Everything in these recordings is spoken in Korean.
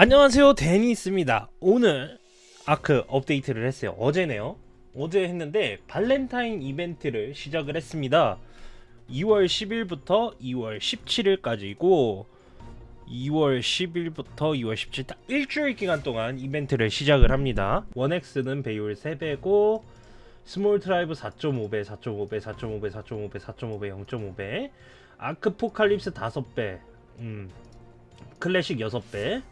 안녕하세요. 데니스입니다. 오늘 ARK 업데이트를 했어요. 어제네요. 어제 했는데 발렌타인 이벤트를 시작을 했습니다. 2월 10일부터 2월 17일까지고 2월 10일부터 2월 17일 딱 일주일 기간 동안 이벤트를 시작을 합니다. One X는 배율 3배고 small tribe 4.5배 4.5배 4.5배 4.5배 4.5배 0.5배 아크 포칼립스 5배 음 클래식 6배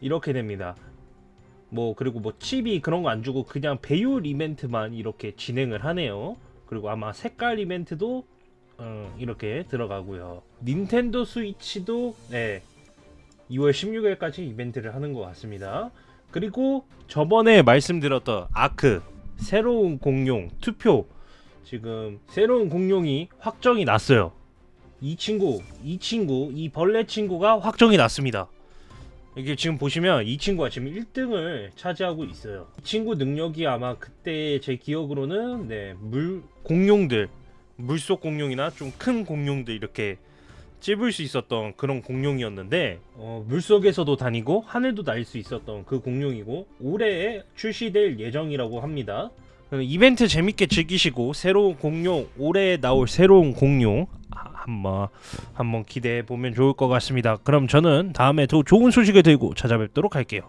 이렇게 됩니다. 뭐 그리고 뭐 칩이 그런 거 안 주고 그냥 배율 이벤트만 이렇게 진행을 하네요. 그리고 아마 색깔 이벤트도 어, 이렇게 들어가고요. 닌텐도 스위치도 네 2월 16일까지 이벤트를 하는 것 같습니다. 그리고 저번에 말씀드렸던 아크 새로운 공룡 투표 지금 새로운 공룡이 확정이 났어요. 이 친구, 이 친구, 이 벌레 친구가 확정이 났습니다. 이게 지금 보시면 이 친구가 지금 1등을 차지하고 있어요. 이 친구 능력이 아마 그때 제 기억으로는 네, 물 공룡들, 물속 공룡이나 좀 큰 공룡들 이렇게 찝을 수 있었던 그런 공룡이었는데 어, 물속에서도 다니고 하늘도 날 수 있었던 그 공룡이고 올해에 출시될 예정이라고 합니다. 어, 이벤트 재밌게 즐기시고 새로운 공룡 올해 나올 새로운 공룡 하- 한번 한번 기대해 보면 좋을 것 같습니다. 그럼 저는 다음에 더 좋은 소식을 들고 찾아뵙도록 할게요.